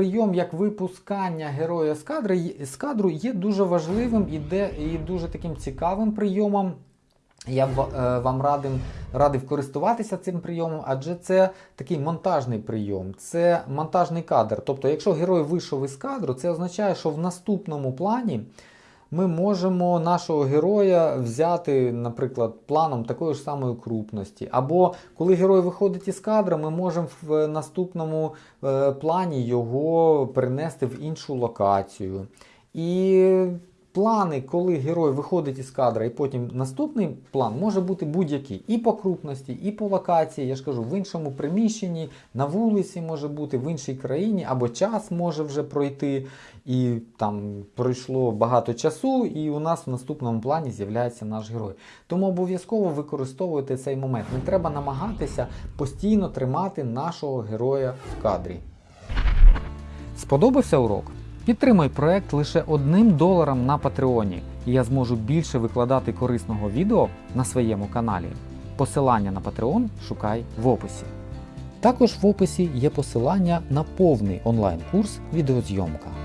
прийом як випускання героя з, кадри, з кадру є дуже важливим і, де, і дуже таким цікавим прийомом. Я е, вам радим, радив користуватися цим прийомом, адже це такий монтажний прийом, це монтажний кадр. Тобто, якщо герой вийшов із кадру, це означає, що в наступному плані ми можемо нашого героя взяти, наприклад, планом такої ж самої крупності. Або коли герой виходить із кадра, ми можемо в наступному е, плані його перенести в іншу локацію. І плани, коли герой виходить із кадра, і потім наступний план може бути будь-який. І по крупності, і по локації, я ж кажу, в іншому приміщенні, на вулиці може бути, в іншій країні, або час може вже пройти, і там пройшло багато часу, і у нас в наступному плані з'являється наш герой. Тому обов'язково використовуйте цей момент. Не треба намагатися постійно тримати нашого героя в кадрі. Сподобався урок? Підтримай проект лише одним доларом на Патреоні, і я зможу більше викладати корисного відео на своєму каналі. Посилання на Patreon шукай в описі. Також в описі є посилання на повний онлайн-курс відеозйомка.